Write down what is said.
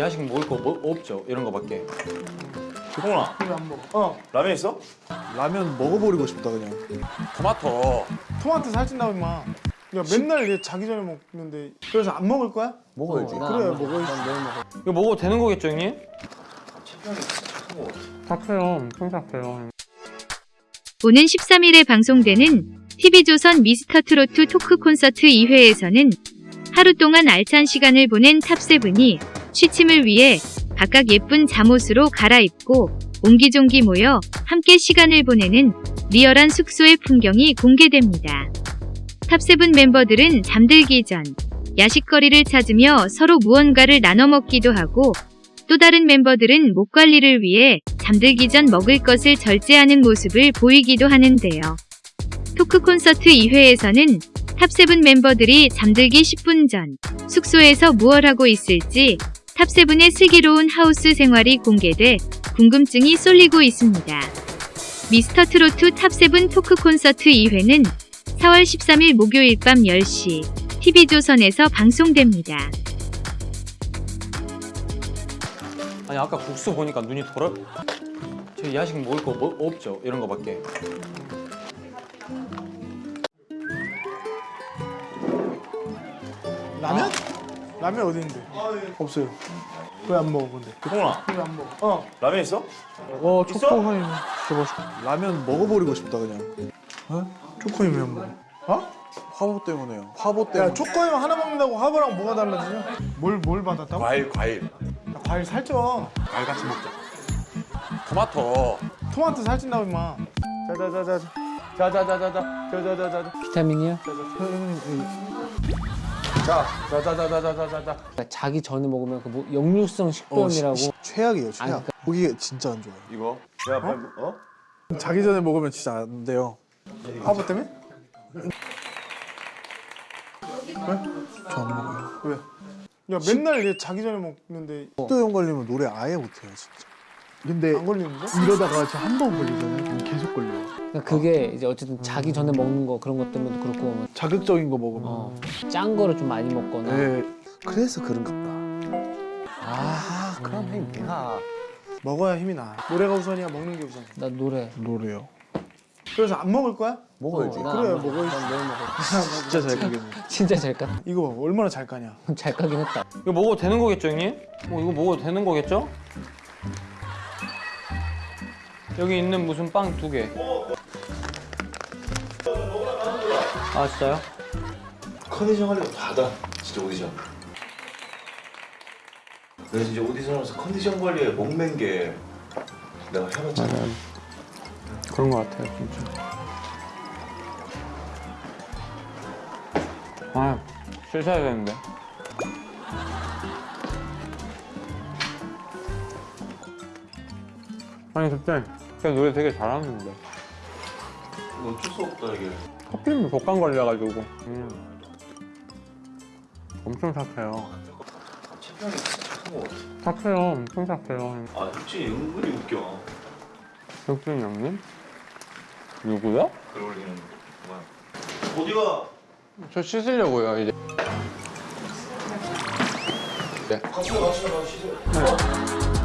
야식 먹을 거 뭐, 없죠? 이런 거밖에. 동훈아 이거 안 먹어. 어. 라면 있어? 라면 먹어버리고 싶다 그냥. 토마토. 토마토 살찐다고 임마. 야 맨날 얘 자기 전에 먹는데 그래서 안 먹을 거야? 먹어야지. 그래 먹어야지. 이거 먹어도 되는 거겠죠, 형님? 착해요. 엄청 착해요. 오는 13일에 방송되는 TV조선 미스터트로트 토크 콘서트 2회에서는 하루 동안 알찬 시간을 보낸 탑세븐이 취침을 위해 각각 예쁜 잠옷으로 갈아입고 옹기종기 모여 함께 시간을 보내는 리얼한 숙소의 풍경이 공개됩니다. 탑세븐 멤버들은 잠들기 전 야식거리를 찾으며 서로 무언가를 나눠 먹기도 하고 또 다른 멤버들은 목 관리를 위해 잠들기 전 먹을 것을 절제하는 모습을 보이기도 하는데요. 토크 콘서트 2회에서는 탑세븐 멤버들이 잠들기 10분 전 숙소에서 무얼 하고 있을지 탑세븐의 슬기로운 하우스 생활이 공개돼 궁금증이 쏠리고 있습니다. 미스터 트로트 탑세븐 토크 콘서트 2회는 4월 13일 목요일 밤 10시 TV조선에서 방송됩니다. 아니 아까 국수 보니까 눈이 돌아. 저 야식 먹을 거 뭐, 없죠? 이런 거밖에. 라면? 라면 어디 있는데? 없어요. 왜 안 먹어 근데? 동훈아 왜안 먹어? 어. 라면 있어? 어 있어? 초코하니 저거 라면 먹어버리고 싶다 그냥. 초코임 왜안 먹어? 어? 화보 때문에요. 화보 때문에. 야 초코임 하나 먹는다고 화보랑 뭐가 달라지냐? 뭘 뭘 받았다고? 과일 과일 야, 과일 살쪄. 과일 같이 먹자 토마토. 토마토 살찐다고 임마. 자자자자. 자 자자자자. 자 자자자자. 비타민이요? 자, 자 자 자 자 자 자 자. 그러니까 자기 전에 먹으면 그 뭐 역류성 식도염이라고 어, 시- 최악이에요 최악. 아니, 그러니까- 진짜 안 좋아요. 이거 내가 어? 어? 자기 전에 먹으면 진짜 안 돼요. 화보 때문에? 저 안 먹어요. 왜? 야 맨날 얘 자기 전에 먹는데 식도염 걸리면 노래 아예 못해요 진짜. 근데 안 걸리는데? 이러다가 진짜 한 번 걸리잖아요. 계속 걸려요. 그러니까 그게 이제 어쨌든 자기 전에 먹는 거 그런 것 때문에도 그렇고 뭐, 자극적인 거 먹으면. 어, 짠 거를 좀 많이 먹거나 네. 그래서 그런가 보다. 아, 그럼 형님 내가 먹어야 힘이 나. 노래가 우선이야 먹는 게 우선. 나 노래 노래요. 그래서 안 먹을 거야? 먹어야지. 어, 나 그래, 먹어. 먹어야지. 난 매일 먹어 진짜 잘 가겠네. 진짜 잘 까? 이거 얼마나 잘 까냐? 잘 까긴 했다 이거 먹어도 되는 거겠죠, 형님? 어, 이거 먹어도 되는 거겠죠? 여기 있는 무슨 빵 두 개. 아 진짜요? 컨디션 관리가 다다 진짜 오디션 내가 진짜 오디션 하면서 컨디션 관리에 목맨 게 내가 해봤잖아 그런 거 같아요, 진짜. 아, 실 셔야 되는데. 아니 그때 그때 노래 되게 잘하는데. 어쩔 수 없다 이게. 커피는 독감 걸려가지고. 음. 엄청 착해요. 채평이 착한 거 같아. 착해요 엄청 착해요. 아 혁진이 은근히 웃겨. 혁준 형님? 누구요? 그래 올리는 뭐야 어디가? 저 씻으려고요 이제. 같이 가 같이 가 씻어